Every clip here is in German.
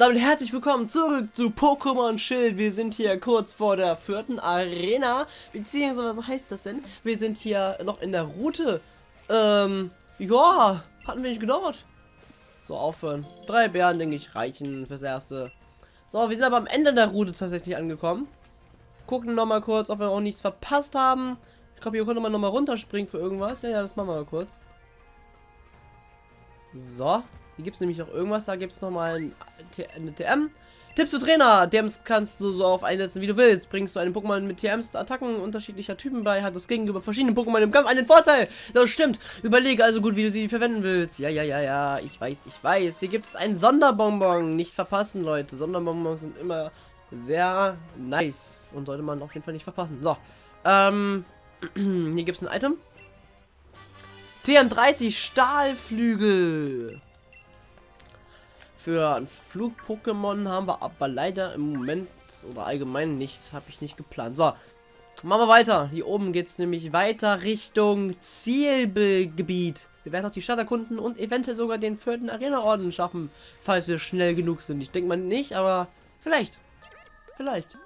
damit herzlich willkommen zurück zu Pokémon Schild. Wir sind hier kurz vor der vierten Arena, beziehungsweise was heißt das denn? Wir sind hier noch in der Route. Ähm, ja, hatten wir nicht gedauert. So, aufhören. Drei Bären, denke ich, reichen fürs Erste. So, wir sind aber am Ende der Route tatsächlich angekommen. Gucken noch mal kurz, ob wir auch nichts verpasst haben. Ich glaube, hier könnte man noch mal runterspringen für irgendwas. Ja, ja, das machen wir mal kurz. So, hier gibt es nämlich noch irgendwas. Da gibt es nochmal ein, eine TM. Tipps zu Trainer. TMs kannst du so auf einsetzen, wie du willst. Bringst du einem Pokémon mit TMs Attacken unterschiedlicher Typen bei, hat das gegenüber verschiedenen Pokémon im Kampf einen Vorteil. Das stimmt. Überlege also gut, wie du sie verwenden willst. Ja, ja, ja, ja. Ich weiß, ich weiß. Hier gibt es einen Sonderbonbon. Nicht verpassen, Leute. Sonderbonbons sind immer sehr nice. Und sollte man auf jeden Fall nicht verpassen. So. Ähm, hier gibt es ein Item. TM30 Stahlflügel. Für ein Flug-Pokémon haben wir aber leider im Moment oder allgemein nicht, habe ich nicht geplant. So, machen wir weiter. Hier oben geht es nämlich weiter Richtung Zielgebiet. Wir werden auch die Stadt erkunden und eventuell sogar den vierten Arena-Orden schaffen, falls wir schnell genug sind. Ich denke mal nicht, aber vielleicht. Vielleicht.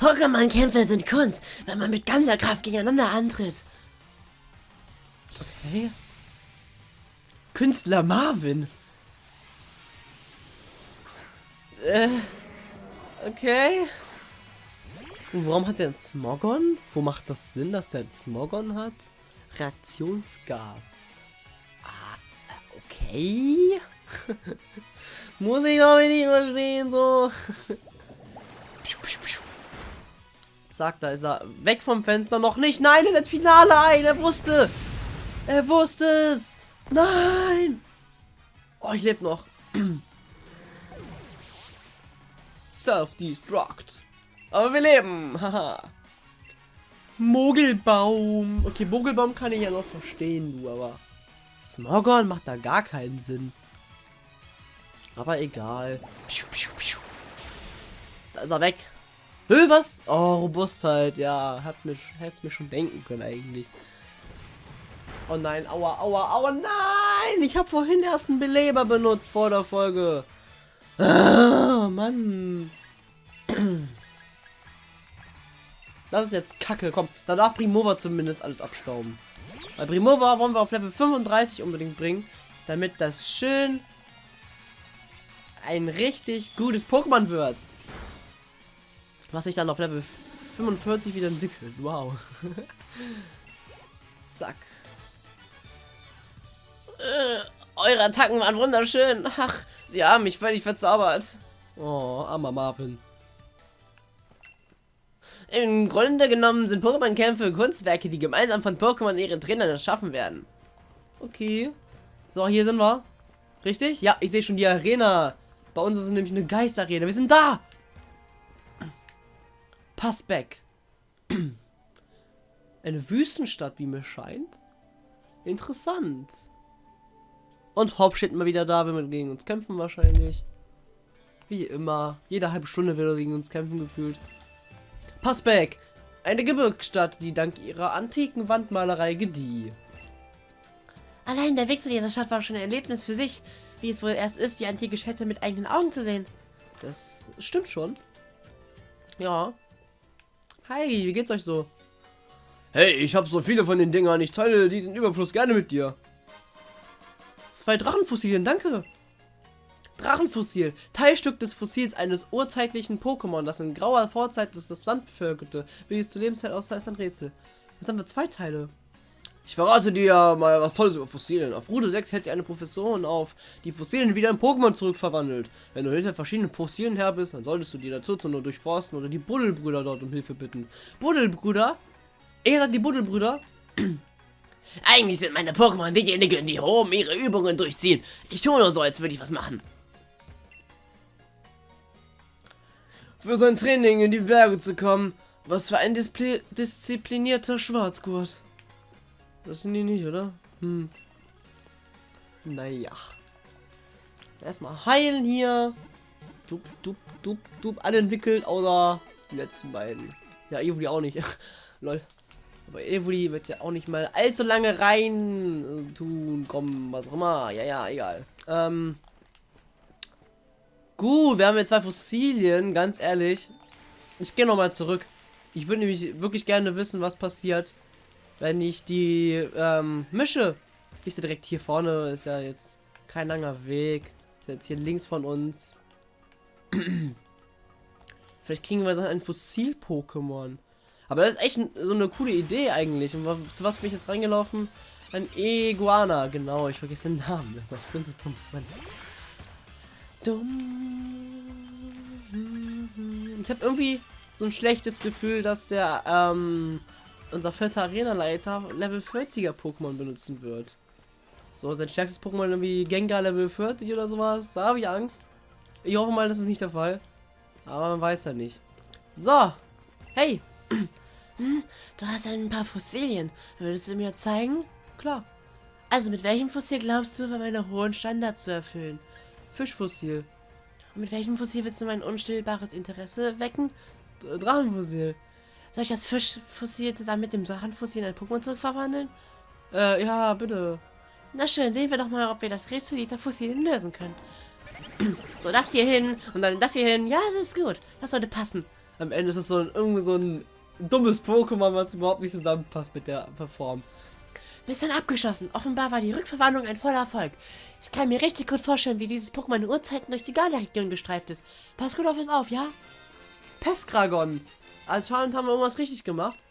Pokémon-Kämpfe sind Kunst, wenn man mit ganzer Kraft gegeneinander antritt. Okay. Künstler Marvin. Äh, okay. Und warum hat der einen Smogon? Wo macht das Sinn, dass der einen Smogon hat? Reaktionsgas. Ah, okay. Muss ich doch nicht verstehen, so. Zack, da ist er. Weg vom Fenster. Noch nicht. Nein, er setzt Finale ein. Er wusste. Er wusste es. Nein. Oh, ich lebe noch. Self-Destruct. Aber wir leben. Haha. Mogelbaum. Okay, Mogelbaum kann ich ja noch verstehen, du, aber Smogon macht da gar keinen Sinn. Aber egal. Da ist er weg. Hö, was? Oh, Robustheit. Ja, hat mich, hätte mir schon denken können eigentlich. Oh nein, aua, aua, aua, nein! Ich habe vorhin erst einen Beleber benutzt vor der Folge. Ah, Mann. Das ist jetzt kacke. Komm, danach Primova zumindest alles abstauben. Weil Primova wollen wir auf Level 35 unbedingt bringen. Damit das schön ein richtig gutes Pokémon wird. Was sich dann auf Level 45 wieder entwickelt. Wow. Zack. Äh, eure Attacken waren wunderschön. Ach, sie haben mich völlig verzaubert. Oh, armer Marvin. Im Grunde genommen sind Pokémon-Kämpfe Kunstwerke, die gemeinsam von Pokémon ihren Trainern erschaffen werden. Okay. So, hier sind wir. Richtig? Ja, ich sehe schon die Arena. Bei uns ist es nämlich eine Geisterarena. Wir sind da! Passback. Eine Wüstenstadt, wie mir scheint. Interessant. Und Hop steht mal wieder da, wenn wir gegen uns kämpfen wahrscheinlich. Wie immer. Jede halbe Stunde wird er gegen uns kämpfen gefühlt. Passback. Eine Gebirgsstadt, die dank ihrer antiken Wandmalerei gedieh. Allein der Weg zu dieser Stadt war schon ein Erlebnis für sich. Wie es wohl erst ist, die antike Städte mit eigenen Augen zu sehen. Das stimmt schon. Ja. Hi, wie geht's euch so? Hey, ich habe so viele von den Dingern. Ich teile diesen Überfluss gerne mit dir. Zwei Drachenfossilien, danke. Drachenfossil. Teilstück des Fossils eines urzeitlichen Pokémon, das in grauer Vorzeit das Land bevölkerte. Wie es zur Lebenszeit aussah, ist ein Rätsel. Jetzt haben wir zwei Teile. Ich verrate dir mal was Tolles über Fossilien. Auf Route 6 hält sich eine Professorin auf, die Fossilien wieder in Pokémon zurückverwandelt. Wenn du hinter verschiedenen Fossilien her bist, dann solltest du die dazu nur durchforsten oder die Buddelbrüder dort um Hilfe bitten. Buddelbrüder? Er sagt die Buddelbrüder? Eigentlich sind meine Pokémon diejenigen, die oben ihre Übungen durchziehen. Ich tue nur so, als würde ich was machen. Für sein Training in die Berge zu kommen. Was für ein Displi disziplinierter Schwarzgurt. Das sind die nicht, oder? Hm. Naja. Erstmal heilen hier. Dup, dup, dup, dup. Alle entwickelt, oder die letzten beiden. Ja, Evoli auch nicht. Lol. Aber Evoli wird ja auch nicht mal allzu lange rein tun, kommen, was auch immer. Ja, ja, egal. Ähm. Gut, wir haben jetzt zwei Fossilien, ganz ehrlich. Ich gehe nochmal zurück. Ich würde nämlich wirklich gerne wissen, was passiert, wenn ich die ähm, mische. Ist ja direkt hier vorne, ist ja jetzt kein langer Weg. Ist jetzt hier links von uns. Vielleicht kriegen wir dann ein Fossil-Pokémon. Aber das ist echt so eine coole Idee eigentlich. Und zu was bin ich jetzt reingelaufen? Ein Iguana, genau. Ich vergesse den Namen. Ich bin so dumm. Mann. Dumm. Ich habe irgendwie so ein schlechtes Gefühl, dass der, ähm, unser vierter Arena-Leiter Level 40er Pokémon benutzen wird. So, sein stärkstes Pokémon irgendwie Gengar Level 40 oder sowas. Da habe ich Angst. Ich hoffe mal, das ist nicht der Fall. Aber man weiß ja nicht. So. Hey. Du hast ein paar Fossilien. Würdest du mir zeigen? Klar. Also mit welchem Fossil glaubst du, meine hohen Standards zu erfüllen? Fischfossil. Und mit welchem Fossil willst du mein unstillbares Interesse wecken? Drachenfossil. Soll ich das Fischfossil zusammen mit dem Drachenfossil in ein Pokémon zurückverwandeln? Äh, ja, bitte. Na schön, sehen wir doch mal, ob wir das Rätsel dieser Fossilien lösen können. so, das hier hin und dann das hier hin. Ja, das ist gut. Das sollte passen. Am Ende ist es so ein, irgendwie so ein dummes Pokémon, was überhaupt nicht zusammenpasst mit der Form. Mission abgeschossen. Offenbar war die Rückverwandlung ein voller Erfolg. Ich kann mir richtig gut vorstellen, wie dieses Pokémon in Urzeiten durch die Galia-Region gestreift ist. Pass gut auf es auf, ja? Pestkragon. Anscheinend haben wir irgendwas richtig gemacht.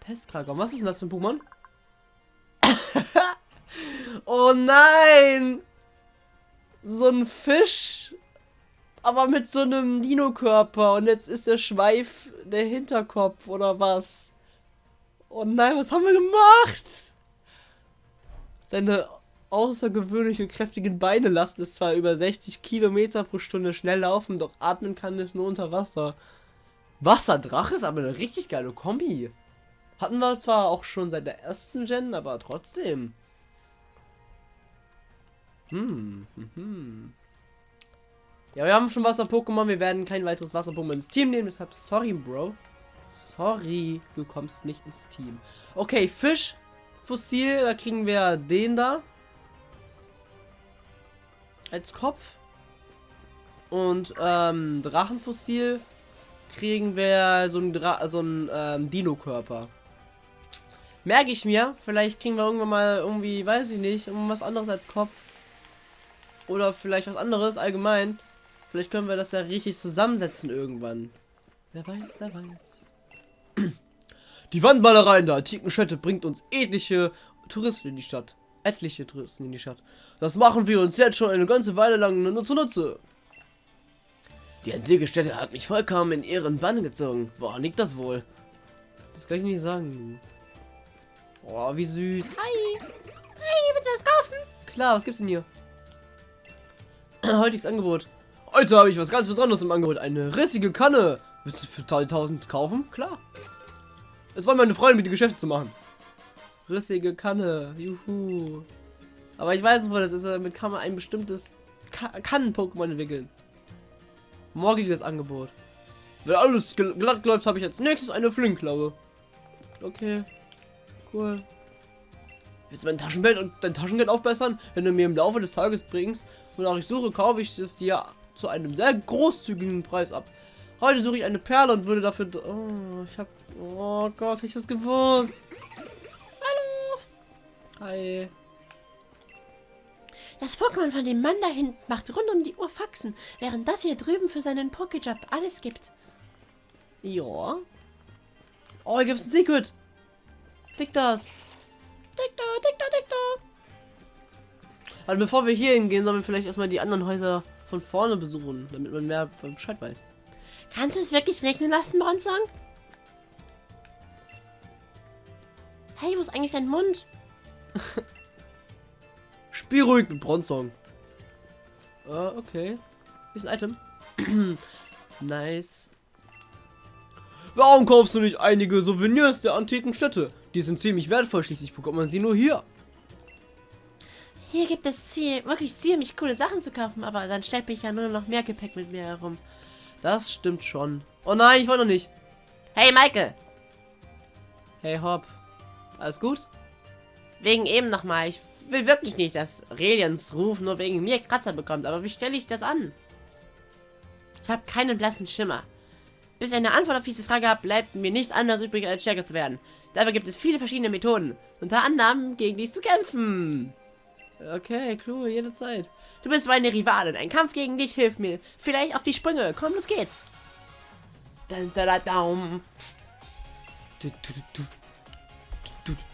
Pestkragon. Was ist denn das für ein Pokémon? oh nein! So ein Fisch. Aber mit so einem Dino-Körper. Und jetzt ist der Schweif der Hinterkopf oder was? Oh nein, was haben wir gemacht? Seine außergewöhnliche kräftigen Beine lassen es zwar über 60 Kilometer pro Stunde schnell laufen, doch atmen kann es nur unter Wasser. Wasserdrache ist aber eine richtig geile Kombi. Hatten wir zwar auch schon seit der ersten Gen, aber trotzdem. Hm, hm, hm. Ja, wir haben schon Wasser-Pokémon. Wir werden kein weiteres Wasser-Pokémon ins Team nehmen. Deshalb sorry, Bro. Sorry, du kommst nicht ins Team. Okay, Fisch. Fossil, da kriegen wir den da. Als Kopf. Und ähm, Drachenfossil kriegen wir so ein, Dra so ein ähm, Dino-Körper. Merke ich mir. Vielleicht kriegen wir irgendwann mal irgendwie, weiß ich nicht, irgendwas anderes als Kopf. Oder vielleicht was anderes allgemein. Vielleicht können wir das ja richtig zusammensetzen irgendwann. Wer weiß, wer weiß. Die Wandmalerei in der antiken Stätte bringt uns etliche Touristen in die Stadt. Etliche Touristen in die Stadt. Das machen wir uns jetzt schon eine ganze Weile lang nur zunutze. Die antike Stätte hat mich vollkommen in ihren Bann gezogen. Woran liegt das wohl? Das kann ich nicht sagen. Oh, wie süß. Hi. Hi, willst du was kaufen? Klar, was gibt's denn hier? Heutiges Angebot. Heute habe ich was ganz Besonderes im Angebot. Eine rissige Kanne. Willst du für 1000 kaufen? Klar. Es war meine Freunde, mit die Geschäfte zu machen. Rissige Kanne. Juhu. Aber ich weiß nicht, wo das ist. Damit kann man ein bestimmtes Ka Kannen-Pokémon entwickeln. Morgiges Angebot. Wenn alles glatt läuft, habe ich als nächstes eine Flinkklaue. Okay. Cool. Willst du mein Taschengeld und dein Taschengeld aufbessern? Wenn du mir im Laufe des Tages bringst, wonach ich suche, kaufe ich es dir zu einem sehr großzügigen Preis ab. Heute suche ich eine Perle und würde dafür... Oh, ich hab... Oh Gott, ich das gewusst. Hallo. Hi. Das Pokémon von dem Mann da hinten macht rund um die Uhr Faxen, während das hier drüben für seinen Pokéjob alles gibt. Ja. Oh, hier gibt's ein Secret. Klick das. Dick da, dick da, dick da. Also bevor wir hier hingehen, sollen wir vielleicht erstmal die anderen Häuser von vorne besuchen, damit man mehr Bescheid weiß. Kannst du es wirklich regnen lassen, Bronzong? Hey, wo ist eigentlich dein Mund? Spiel ruhig mit Bronzong. Uh, okay. Hier ist ein Item. nice. Warum kaufst du nicht einige Souvenirs der antiken Städte? Die sind ziemlich wertvoll, schließlich bekommt man sie nur hier. Hier gibt es ziel wirklich ziemlich coole Sachen zu kaufen, aber dann schleppe ich ja nur noch mehr Gepäck mit mir herum. Das stimmt schon. Oh nein, ich wollte noch nicht. Hey, Michael. Hey, Hop. Alles gut? Wegen eben nochmal. Ich will wirklich nicht, dass Relians Ruf nur wegen mir Kratzer bekommt. Aber wie stelle ich das an? Ich habe keinen blassen Schimmer. Bis ich eine Antwort auf diese Frage habe, bleibt mir nichts anderes übrig, als stärker zu werden. Dabei gibt es viele verschiedene Methoden. Unter anderem, gegen dich zu kämpfen. Okay, cool, jederzeit. Du bist meine Rivalin. Ein Kampf gegen dich hilft mir. Vielleicht auf die Sprünge. Komm, los geht's. Dun, da, da, daum.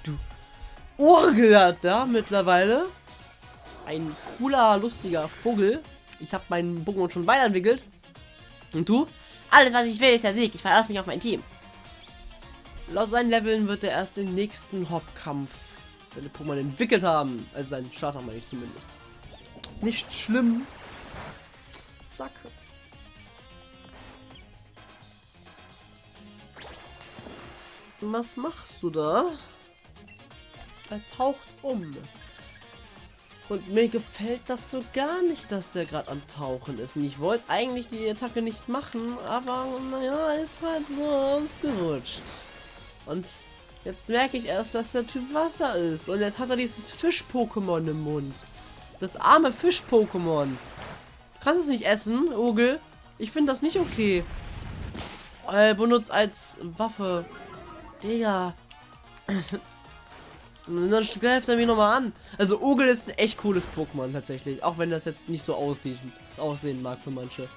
Du. Urgel hat da mittlerweile. Ein cooler, lustiger Vogel. Ich habe meinen Pokémon schon weiterentwickelt. Und du? Alles, was ich will, ist der Sieg. Ich verlasse mich auf mein Team. Laut seinen Leveln wird er erst im nächsten Hauptkampf seine Pokémon entwickelt haben. Also seinen Starter meine ich zumindest. Nicht schlimm. Zack. Was machst du da? Er taucht um. Und mir gefällt das so gar nicht, dass der gerade am Tauchen ist. Und ich wollte eigentlich die Attacke nicht machen, aber naja, ist halt so ausgerutscht. Und jetzt merke ich erst, dass der Typ Wasser ist. Und jetzt hat er dieses Fisch-Pokémon im Mund. Das arme Fisch-Pokémon. Kannst es nicht essen, Ogel? Ich finde das nicht okay. Er benutzt als Waffe. Digga. Und dann greift er mich nochmal an. Also Ogel ist ein echt cooles Pokémon tatsächlich. Auch wenn das jetzt nicht so aussieht, aussehen mag für manche.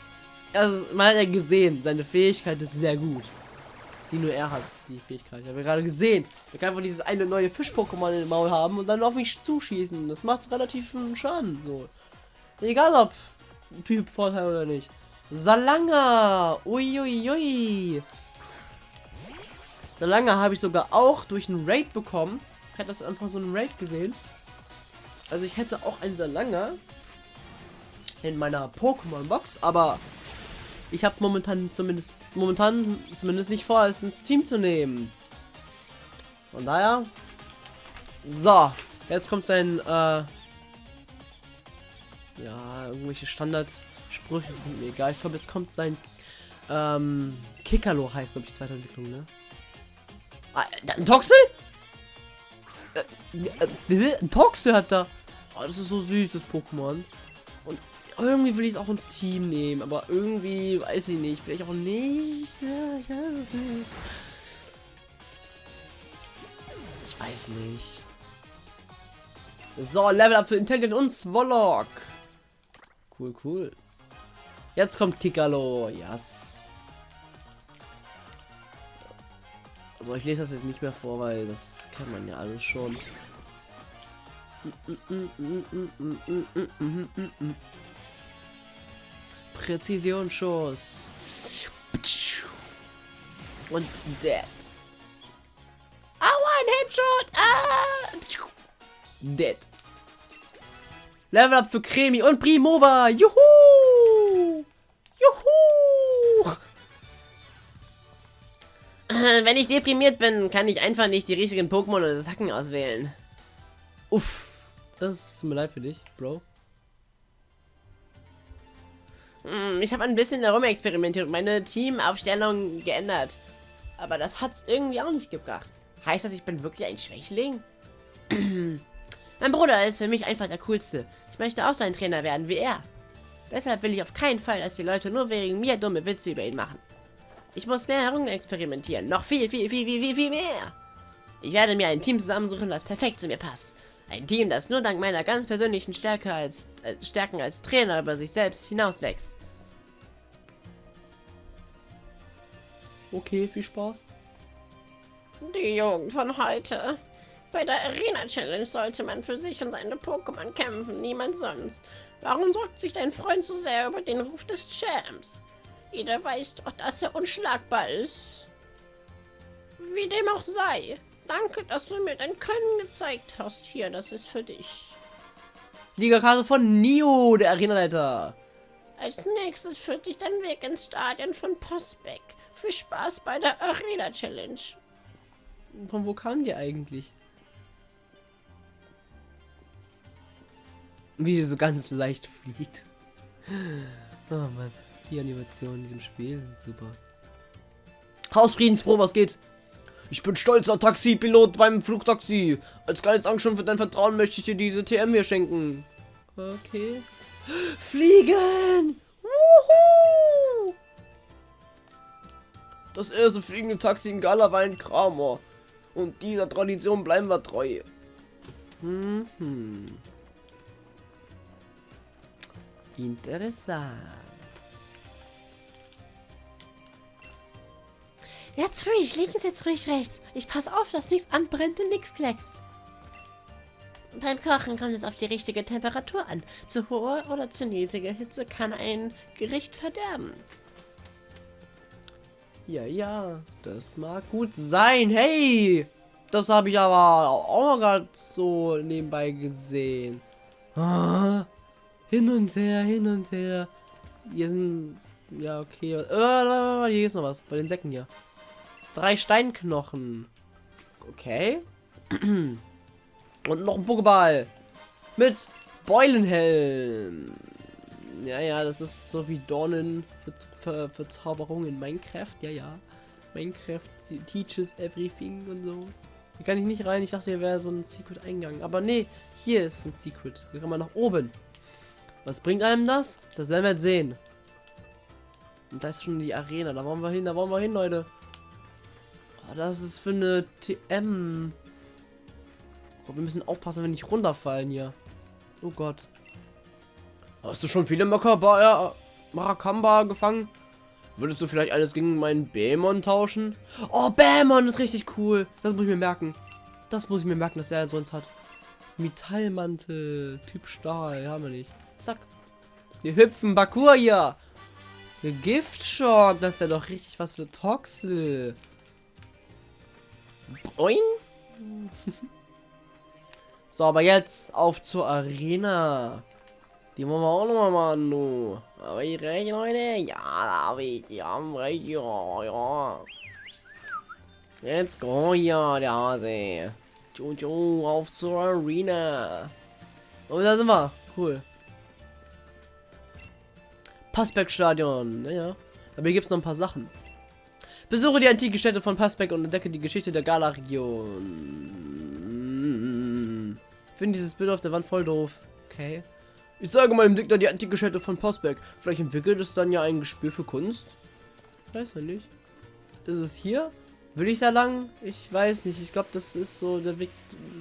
Also man hat ja gesehen, seine Fähigkeit ist sehr gut. Die nur er hat, die Fähigkeit. Ich habe gerade gesehen. Er kann einfach dieses eine neue Fisch-Pokémon im Maul haben und dann auf mich zuschießen. Das macht relativ viel Schaden. So. Egal ob Typ Vorteil oder nicht. Salanga! Uiuiui! Ui, ui. Salanga habe ich sogar auch durch einen Raid bekommen. Ich hätte das einfach so einen Raid gesehen. Also ich hätte auch einen Salanga in meiner Pokémon-Box, aber ich habe momentan zumindest momentan zumindest nicht vor, es ins Team zu nehmen. Von daher. So, jetzt kommt sein äh, ja, irgendwelche Standardsprüche sind mir egal. Ich glaube, jetzt kommt sein ähm, Kikalo heißt, glaube ich, die zweite Entwicklung, ne? Ah, ein Toxel? Äh, äh, ein Toxel hat da. Oh, das ist so süßes Pokémon. Irgendwie will ich es auch ins Team nehmen, aber irgendwie weiß ich nicht. Vielleicht auch nicht. Ich weiß nicht. So, Level Up für Intelligent und Swallock. Cool, cool. Jetzt kommt Kikalo. Yes. Also ich lese das jetzt nicht mehr vor, weil das kann man ja alles schon. Präzisionsschuss. Und Dead. Aua, ein Headshot! Ah! Dead. Level up für Cremi und Primova. Juhu! Juhu! Wenn ich deprimiert bin, kann ich einfach nicht die richtigen Pokémon oder Attacken auswählen. Uff. Das tut mir leid für dich, Bro. Hm, ich habe ein bisschen darum experimentiert und meine Teamaufstellung geändert. Aber das hat's irgendwie auch nicht gebracht. Heißt das, ich bin wirklich ein Schwächling? mein Bruder ist für mich einfach der Coolste. Ich möchte auch so ein Trainer werden wie er. Deshalb will ich auf keinen Fall, dass die Leute nur wegen mir dumme Witze über ihn machen. Ich muss mehr herumexperimentieren. Noch viel, viel, viel, viel, viel, viel mehr. Ich werde mir ein Team zusammensuchen, das perfekt zu mir passt. Ein Team, das nur dank meiner ganz persönlichen Stärke als, äh, Stärken als Trainer über sich selbst hinauswächst. Okay, viel Spaß. Die Jugend von heute. Bei der Arena Challenge sollte man für sich und seine Pokémon kämpfen, niemand sonst. Warum sorgt sich dein Freund so sehr über den Ruf des Champs? Jeder weiß doch, dass er unschlagbar ist. Wie dem auch sei. Danke, dass du mir dein Können gezeigt hast. Hier, das ist für dich. Liga-Karte von Nio, der Arenaleiter. Als nächstes führt dich dein Weg ins Stadion von Postbeck. Viel Spaß bei der Arena Challenge. Von wo kam die eigentlich? Wie sie so ganz leicht fliegt. Oh Mann, die Animationen in diesem Spiel sind super. Hausfriedenspro, was geht? Ich bin stolzer Taxipilot beim Flugtaxi. Als kleines Dankeschön für dein Vertrauen möchte ich dir diese TM hier schenken. Okay. Fliegen! Wuhu! Das erste fliegende Taxi in Gala war ein Kramer. Und dieser Tradition bleiben wir treu. Mhm. Interessant. Jetzt ruhig, links, jetzt ruhig rechts. Ich pass auf, dass nichts anbrennt und nichts kleckst. Beim Kochen kommt es auf die richtige Temperatur an. Zu hohe oder zu niedrige Hitze kann ein Gericht verderben. Ja, ja, das mag gut sein. Hey, das habe ich aber auch gerade so nebenbei gesehen. Ah, hin und her, hin und her. Hier sind, ja, okay. Äh, hier ist noch was, bei den Säcken hier. Drei Steinknochen. Okay. Und noch ein Pokéball. Mit Beulenhelm. Ja, ja, das ist so wie Dornen für, für, für Zauberung in Minecraft. Ja, ja. Minecraft teaches everything und so. Hier kann ich nicht rein. Ich dachte, hier wäre so ein Secret-Eingang. Aber nee, hier ist ein Secret. Hier kann man nach oben. Was bringt einem das? Das werden wir jetzt sehen. Und da ist schon die Arena. Da wollen wir hin, da wollen wir hin, Leute. Oh, das ist für eine TM. Oh, wir müssen aufpassen, wenn wir nicht runterfallen hier. Oh Gott. Hast du schon viele Makaba, äh, Marakamba gefangen? Würdest du vielleicht alles gegen meinen Bämon tauschen? Oh, Bämon ist richtig cool. Das muss ich mir merken. Das muss ich mir merken, dass er sonst hat. Metallmantel, Typ Stahl, haben wir nicht. Zack. Wir hüpfen Bakur hier. Giftshot, das wäre doch richtig was für Toxel. Boing. so, aber jetzt auf zur Arena. Die wollen wir auch noch mal machen, du. Aber ich recht, Leute? Ja, David, die haben recht, ja, ja. Let's go hier, der Hase. Tschu, auf zur Arena. Und da sind wir. Cool. Passberg-Stadion. Naja. Aber hier gibt es noch ein paar Sachen. Besuche die antike Städte von Passbeck und entdecke die Geschichte der Gala-Region. Finde dieses Bild auf der Wand voll doof. Okay. Ich sage meinem Dicker die antike Städte von Passbeck. Vielleicht entwickelt es dann ja ein Gespür für Kunst. Weiß ja nicht. Ist es hier? Will ich da lang? Ich weiß nicht. Ich glaube, das ist so der Weg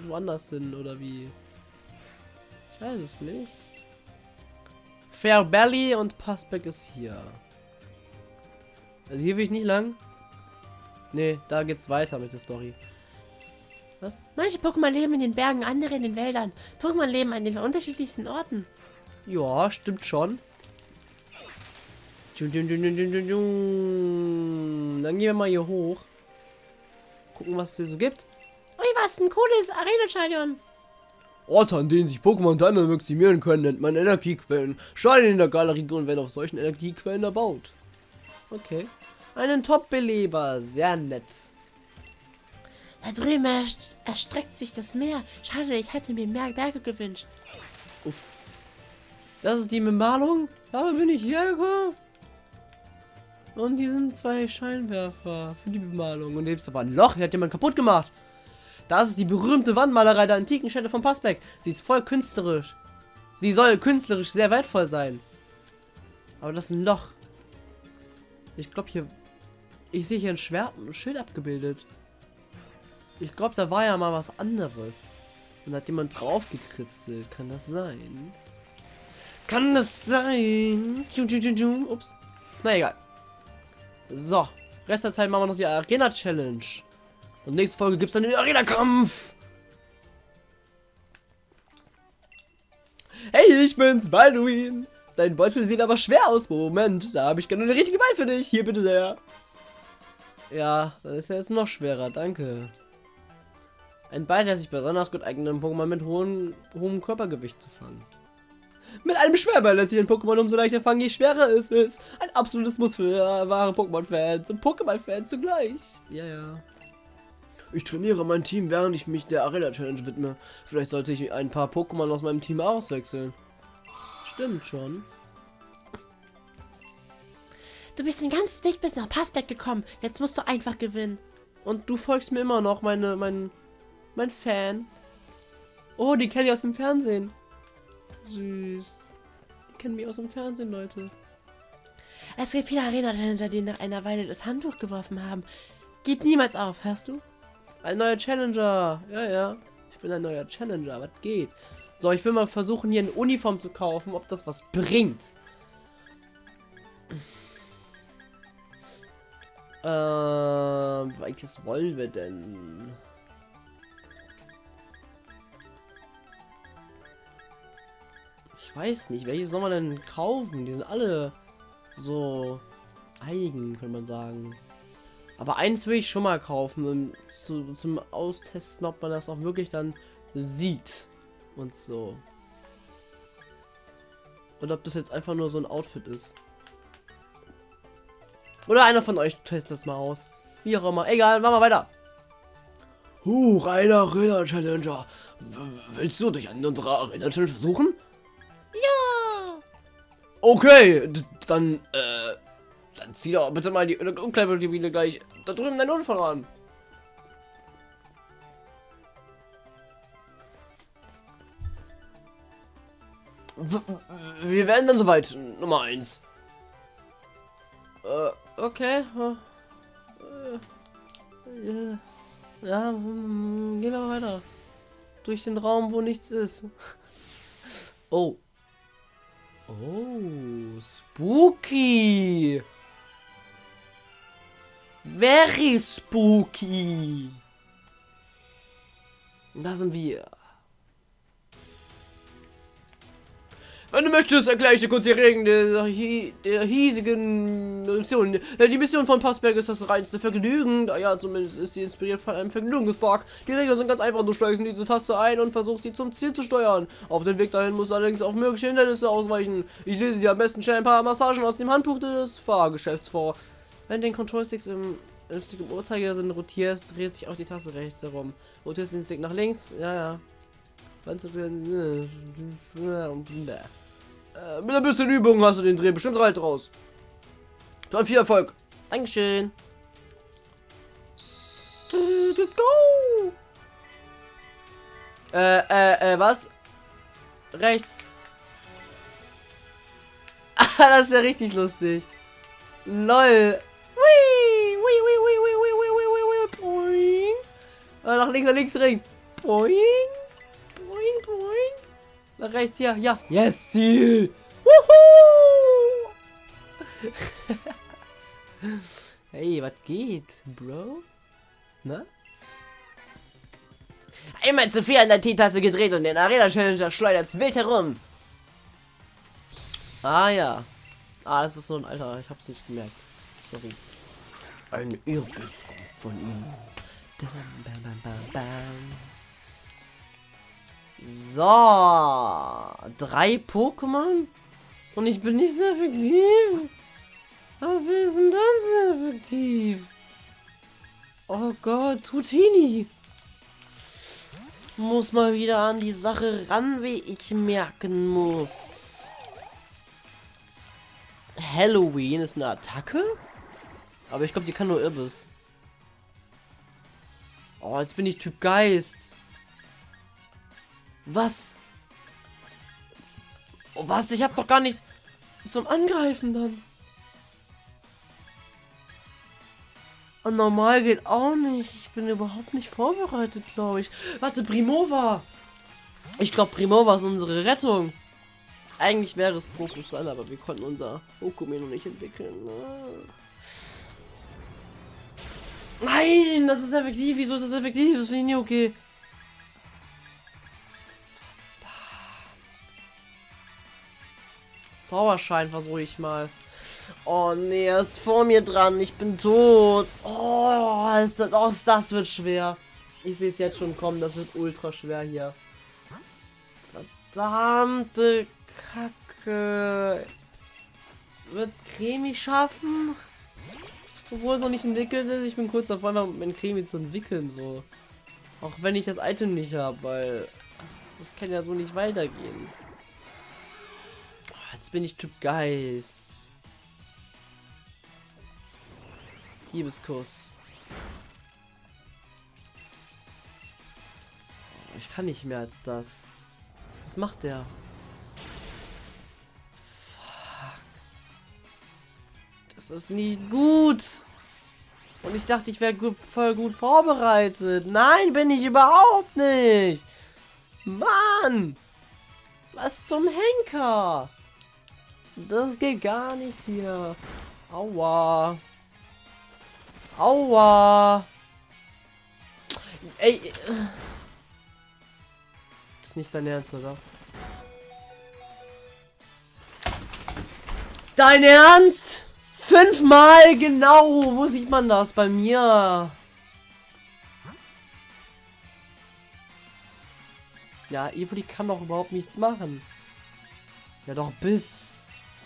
woanders hin oder wie. Ich weiß es nicht. Fair Belly und Passbeck ist hier. Also hier will ich nicht lang. Nee, da geht's weiter mit der Story. Was? Manche Pokémon leben in den Bergen, andere in den Wäldern. Pokémon leben an den unterschiedlichsten Orten. Ja, stimmt schon. Dann gehen wir mal hier hoch. Gucken, was es hier so gibt. Ui, was ein cooles Arena-Stadion. Orte, an denen sich Pokémon dann maximieren können, nennt man Energiequellen. Steine in der Galerie und werden auf solchen Energiequellen erbaut. Okay. Einen Top-Beleber. Sehr nett. Da drüben erstreckt sich das Meer. Schade, ich hätte mir mehr Berge gewünscht. Uff. Das ist die Bemalung? Aber bin ich hier gekommen? Und die sind zwei Scheinwerfer für die Bemalung. Und hier ist aber ein Loch. Hier hat jemand kaputt gemacht. Das ist die berühmte Wandmalerei der antiken Städte von Passbeck. Sie ist voll künstlerisch. Sie soll künstlerisch sehr wertvoll sein. Aber das ist ein Loch. Ich glaube hier... Ich sehe hier ein Schwert und ein Schild abgebildet. Ich glaube, da war ja mal was anderes. Und hat jemand drauf gekritzelt. Kann das sein? Kann das sein? Ups. Na egal. So. Rest der Zeit machen wir noch die Arena-Challenge. Und nächste Folge gibt es dann den Arena-Kampf. Hey, ich bin's, Balduin. Dein Beutel sieht aber schwer aus. Moment, da habe ich gerne eine richtige Bein für dich. Hier bitte sehr. Ja, das ist ja jetzt noch schwerer. Danke. Ein Ball, der sich besonders gut eignet, um Pokémon mit hohem, hohem Körpergewicht zu fangen. Mit einem Schwerball lässt sich ein Pokémon umso leichter fangen, je schwerer es ist. Ein absolutes Muss für wahre Pokémon-Fans und Pokémon-Fans zugleich. Ja, ja. Ich trainiere mein Team, während ich mich der Arena-Challenge widme. Vielleicht sollte ich ein paar Pokémon aus meinem Team auswechseln. Stimmt schon. Du bist den ganzen Weg bis nach Passberg gekommen. Jetzt musst du einfach gewinnen. Und du folgst mir immer noch, meine, mein, mein Fan. Oh, die kenne ich aus dem Fernsehen. Süß. Die kennen mich aus dem Fernsehen, Leute. Es gibt viele Arena-Challenger, die nach einer Weile das Handtuch geworfen haben. Gib niemals auf, hörst du? Ein neuer Challenger. Ja, ja. Ich bin ein neuer Challenger. Was geht? So, ich will mal versuchen, hier eine Uniform zu kaufen, ob das was bringt. Äh, welches wollen wir denn? Ich weiß nicht, welches soll man denn kaufen? Die sind alle so eigen, kann man sagen. Aber eins will ich schon mal kaufen, um zu, zum Austesten, ob man das auch wirklich dann sieht. Und so. Und ob das jetzt einfach nur so ein Outfit ist. Oder einer von euch testet das mal aus. Wie auch immer. Egal, machen wir weiter. Huch, eine Arena-Challenger. Willst du dich an unserer Arena-Challenge versuchen? Ja. Okay, dann, äh, dann zieh doch bitte mal die Umkleidekabine gleich da drüben dein Unfall an. W wir werden dann soweit, Nummer 1. Äh, okay. Äh, ja, gehen wir weiter. Durch den Raum, wo nichts ist. Oh. Oh, spooky. Very spooky. Da sind wir. Wenn du möchtest, erkläre ich dir kurz die Regeln der, der hiesigen Mission. Die Mission von Passberg ist das reinste Vergnügen. Ja, zumindest ist sie inspiriert von einem Vergnügungspark. Die Regeln sind ganz einfach. Du steigst diese Taste ein und versuchst sie zum Ziel zu steuern. Auf dem Weg dahin musst du allerdings auf mögliche Hindernisse ausweichen. Ich lese dir am besten schnell ein paar Massagen aus dem Handbuch des Fahrgeschäfts vor. Wenn den Control-Sticks im, im Uhrzeigersinn rotierst, dreht sich auch die Taste rechts herum. Rotierst den Stick nach links, ja, ja. Du den... Äh, mit ein bisschen Übung hast du den Dreh bestimmt bald raus. Dann viel Erfolg. Dankeschön. Go! Äh, äh, äh, was? Rechts. das ist ja richtig lustig. LOL. Wee, wee, wee, wee, wee, wee, wee, wee, wee, boing. Äh, nach links, nach links ring. Boing. Rechts, ja, ja. Yes, Ziel. Wuhu! hey, was geht, Bro? Na? Einmal zu viel an der T-Taste gedreht und den Arena-Challenger schleudert wild herum. Ah ja. Ah, das ist so ein Alter. Ich hab's nicht gemerkt. Sorry. Ein Irrbiss von ihm. Bam, bam, bam, bam. So. Drei Pokémon? Und ich bin nicht sehr effektiv. Aber wir sind dann sehr effektiv. Oh Gott, Tutini. Muss mal wieder an die Sache ran, wie ich merken muss. Halloween ist eine Attacke? Aber ich glaube, die kann nur Irbis. Oh, jetzt bin ich Typ Geist. Was? Oh, was? Ich habe doch gar nichts zum Angreifen dann. Und normal geht auch nicht. Ich bin überhaupt nicht vorbereitet, glaube ich. Warte, Primova. Ich glaube, Primova ist unsere Rettung. Eigentlich wäre es Pokusan, aber wir konnten unser Okume noch nicht entwickeln. Nein, das ist effektiv. Wieso ist das effektiv? Das finde ich nie okay. Zauberschein versuche ich mal. Oh nee, er ist vor mir dran. Ich bin tot. Oh, ist das, oh, das wird schwer. Ich sehe es jetzt schon kommen. Das wird ultra schwer hier. Verdammte Kacke. Wird's Cremi schaffen? Obwohl es noch nicht entwickelt ist. Ich bin kurz davor, mein Cremi zu entwickeln. So. Auch wenn ich das Item nicht habe, weil das kann ja so nicht weitergehen. Jetzt bin ich Typ Geist. Liebeskuss. Ich kann nicht mehr als das. Was macht der? Das ist nicht gut. Und ich dachte, ich wäre gut, voll gut vorbereitet. Nein, bin ich überhaupt nicht. Mann. Was zum Henker? Das geht gar nicht hier. Aua. Aua. Ey. Ist nicht sein Ernst, oder? Dein Ernst? Fünfmal genau. Wo sieht man das bei mir? Ja, Evoli kann doch überhaupt nichts machen. Ja, doch bis.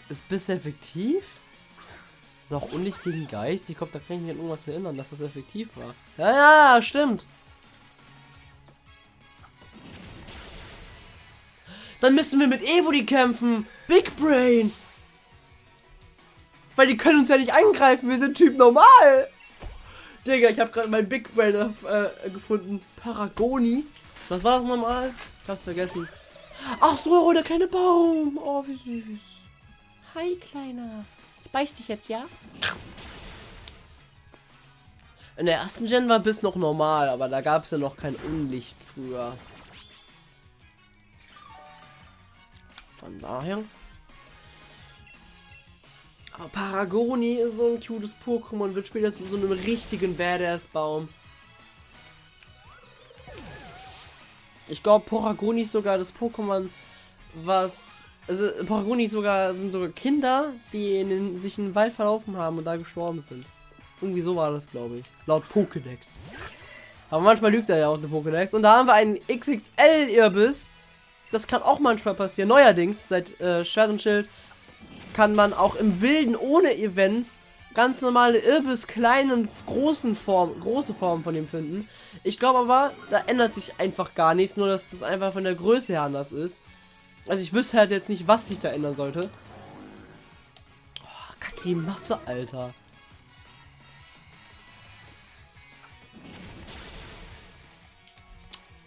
Ist bis effektiv? Noch Unlicht gegen Geist? Ich glaube, da kann ich mich an irgendwas erinnern, dass das effektiv war. Ja, ja, stimmt. Dann müssen wir mit Evoli kämpfen. Big Brain. Weil die können uns ja nicht angreifen. Wir sind Typ normal. Digga, ich habe gerade mein Big Brain äh, gefunden. Paragoni. Was war das nochmal? Ich hab's vergessen. Ach so, der kleine Baum. Oh, wie süß. Hi, Kleiner. Ich beiß dich jetzt, ja? In der ersten Gen war bis noch normal, aber da gab es ja noch kein Unlicht früher. Von daher. Aber Paragoni ist so ein cutes Pokémon wird später zu so einem richtigen Badass-Baum. Ich glaube, Paragoni ist sogar das Pokémon, was. Also, Paragoni sogar sind sogar Kinder, die in den, sich in den Wald verlaufen haben und da gestorben sind. Irgendwie so war das, glaube ich. Laut Pokédex. Aber manchmal lügt er ja auch der Pokédex. Und da haben wir einen XXL-Irbiss. Das kann auch manchmal passieren. Neuerdings, seit äh, Schwert und Schild, kann man auch im Wilden ohne Events ganz normale Irbis kleinen und großen Form, große Formen von ihm finden. Ich glaube aber, da ändert sich einfach gar nichts, nur dass das einfach von der Größe her anders ist. Also ich wüsste halt jetzt nicht, was sich da ändern sollte. Oh, Kacke, Masse, Alter.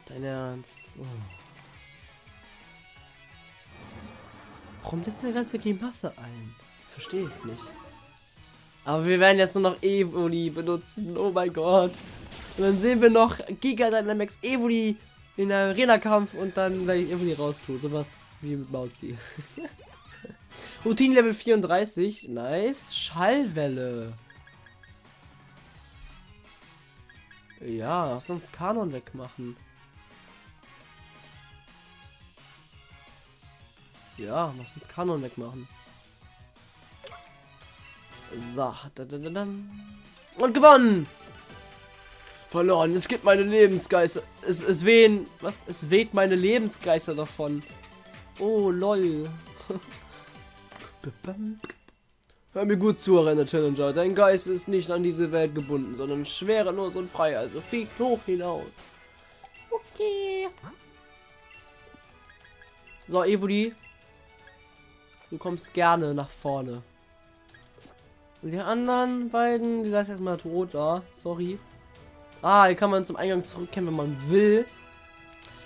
Dein Ernst. Oh. Warum setzt der ganze Grimasse ein? Verstehe es nicht. Aber wir werden jetzt nur noch Evoli benutzen. Oh mein Gott. Und dann sehen wir noch Giga Dynamax Evoli in einem Arena-Kampf und dann werde ich Evoli raustun. Sowas wie mit Mauzi. Routine Level 34. Nice. Schallwelle. Ja, lass uns Kanon wegmachen. Ja, lass uns Kanon wegmachen. So. Und gewonnen! Verloren. Es gibt meine Lebensgeister. Es, es wehen. Was? Es weht meine Lebensgeister davon. Oh, lol. Hör mir gut zu, Renner Challenger. Dein Geist ist nicht an diese Welt gebunden, sondern schwerelos und frei. Also flieg hoch hinaus. Okay. So, Evoli. Du kommst gerne nach vorne. Und die anderen beiden, die sind erstmal tot da. Sorry. Ah, hier kann man zum Eingang zurückkehren, wenn man will.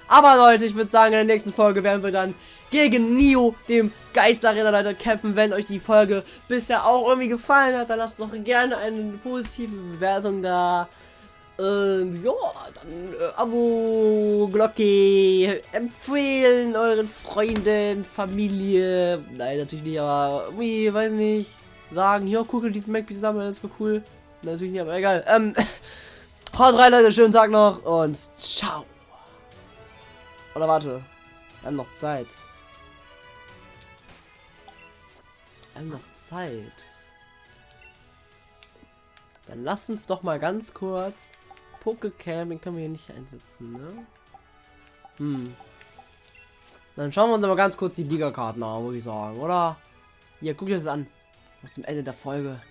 Aber Leute, ich würde sagen, in der nächsten Folge werden wir dann gegen Nio, dem Geisterrennerleiter, kämpfen. Wenn euch die Folge bisher auch irgendwie gefallen hat, dann lasst doch gerne eine positive Bewertung da. Ähm, ja, dann äh, Abo, Glocke, empfehlen euren Freunden, Familie. Nein, natürlich nicht, aber irgendwie, weiß nicht sagen, hier, gucke diesen Mac zusammen, das ist voll cool. Natürlich nicht, aber egal. Ähm, haut rein, Leute, schönen Tag noch und ciao. Oder warte, wir haben noch Zeit. Wir haben noch Zeit. Dann lass uns doch mal ganz kurz Pokecam, den können wir hier nicht einsetzen, ne? Hm. Dann schauen wir uns aber ganz kurz die Liga-Karten an, würde ich sagen, oder? Hier, guck dir das an noch zum Ende der Folge.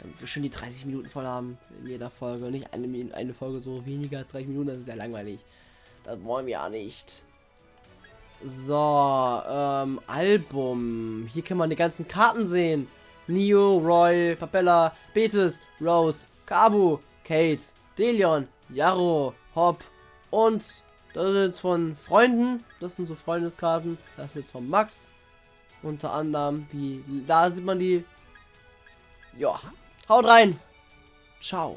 Damit wir schon die 30 Minuten voll haben in jeder Folge. Nicht eine, eine Folge so weniger als 30 Minuten, das ist sehr langweilig. Das wollen wir ja nicht. So, ähm, Album. Hier kann man die ganzen Karten sehen. Neo, Roy, Papella, Betis, Rose, Kabu, Kate, Delion, Yarrow, Hop und das ist jetzt von Freunden. Das sind so Freundeskarten. Das ist jetzt von Max. Unter anderem, die, da sieht man die Ja, haut rein. Ciao.